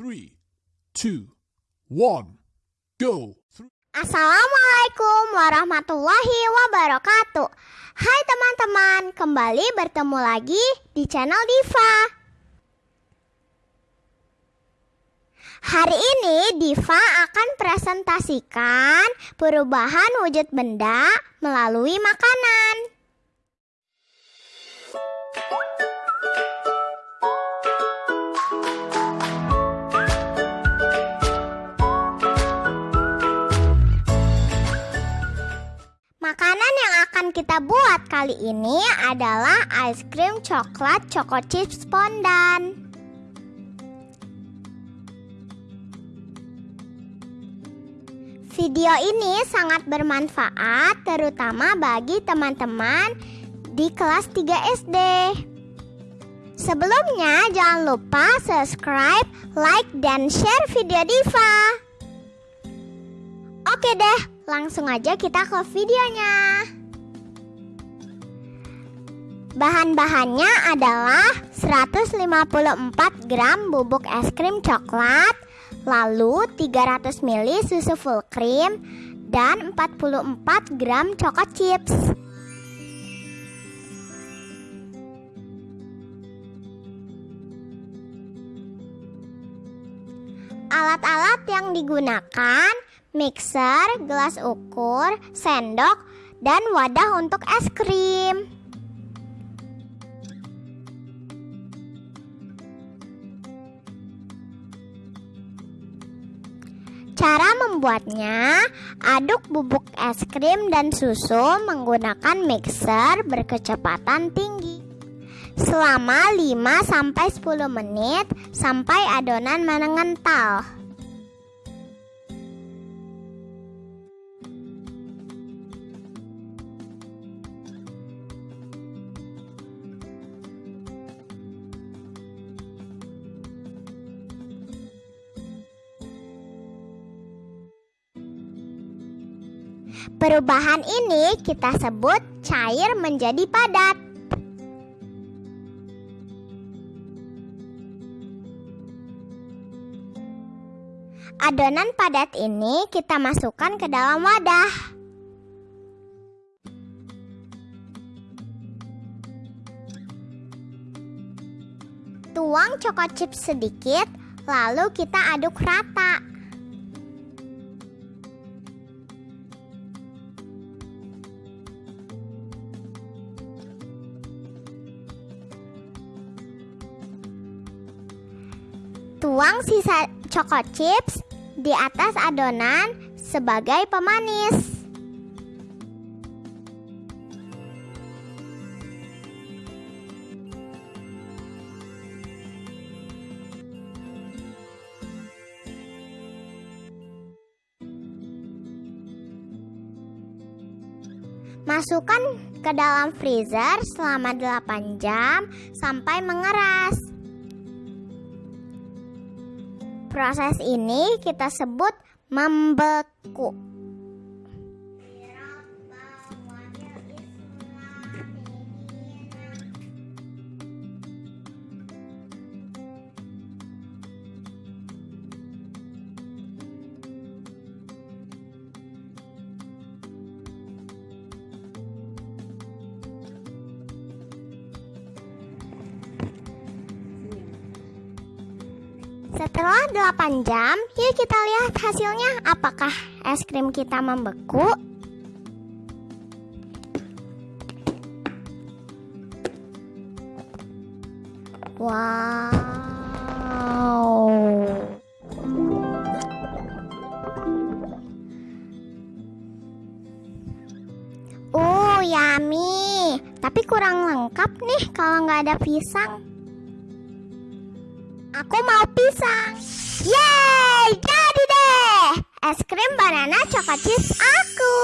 Three, two, one, go. Assalamualaikum warahmatullahi wabarakatuh. Hai teman-teman, kembali bertemu lagi di channel Diva. Hari ini Diva akan presentasikan perubahan wujud benda melalui makanan kali ini adalah ice cream coklat choco chips fondant. Video ini sangat bermanfaat terutama bagi teman-teman di kelas 3 SD. Sebelumnya jangan lupa subscribe, like, dan share video Diva. Oke deh, langsung aja kita ke videonya. Bahan-bahannya adalah 154 gram bubuk es krim coklat, lalu 300 ml susu full cream, dan 44 gram choco chips. Alat-alat yang digunakan mixer, gelas ukur, sendok, dan wadah untuk es krim. Cara membuatnya, aduk bubuk es krim dan susu menggunakan mixer berkecepatan tinggi selama 5-10 menit sampai adonan mengental. Perubahan ini kita sebut cair menjadi padat. Adonan padat ini kita masukkan ke dalam wadah. Tuang choco chip sedikit, lalu kita aduk rata. Tuang sisa choco chips di atas adonan sebagai pemanis. Masukkan ke dalam freezer selama 8 jam sampai mengeras. Proses ini kita sebut membeku. Setelah 8 jam, yuk kita lihat hasilnya apakah es krim kita membeku. Wow. Uh, yummy. Tapi kurang lengkap nih kalau nggak ada pisang. Aku mau pisang. Yeay, jadi deh. Es krim banana coklat chips aku.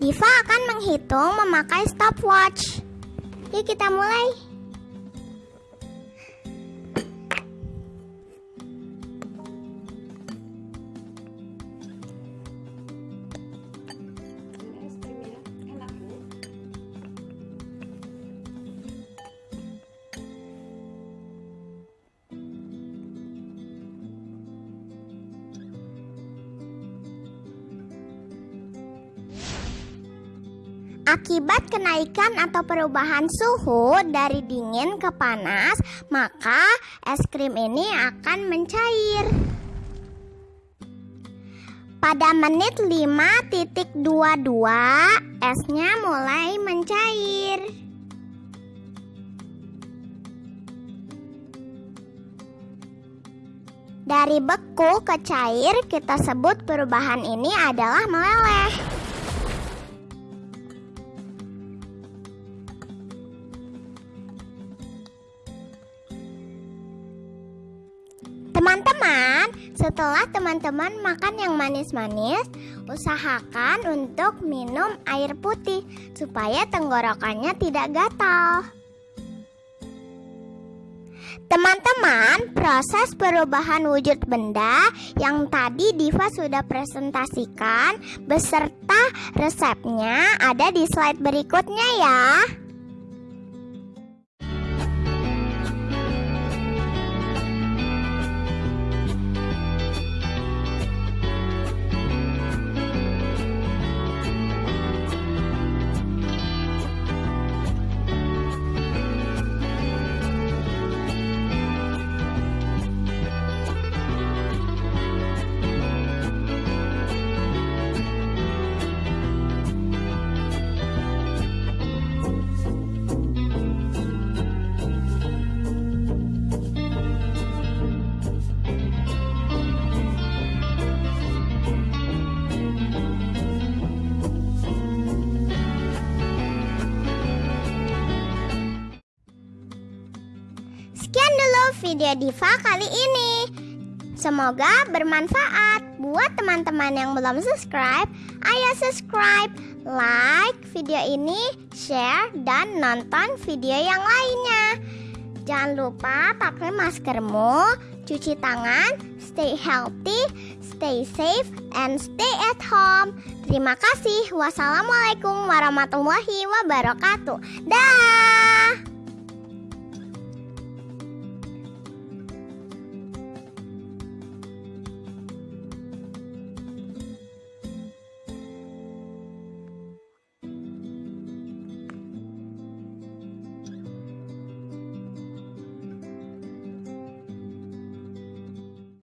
Diva akan menghitung memakai stopwatch. Yuk kita mulai. Akibat kenaikan atau perubahan suhu dari dingin ke panas, maka es krim ini akan mencair. Pada menit 5.22, esnya mulai mencair. Dari beku ke cair, kita sebut perubahan ini adalah meleleh. Teman-teman, setelah teman-teman makan yang manis-manis, usahakan untuk minum air putih supaya tenggorokannya tidak gatal. Teman-teman, proses perubahan wujud benda yang tadi Diva sudah presentasikan beserta resepnya ada di slide berikutnya ya. Video Diva kali ini. Semoga bermanfaat buat teman-teman yang belum subscribe. Ayo subscribe, like video ini, share, dan nonton video yang lainnya. Jangan lupa pakai maskermu, cuci tangan, stay healthy, stay safe, and stay at home. Terima kasih. Wassalamualaikum warahmatullahi wabarakatuh. Dah.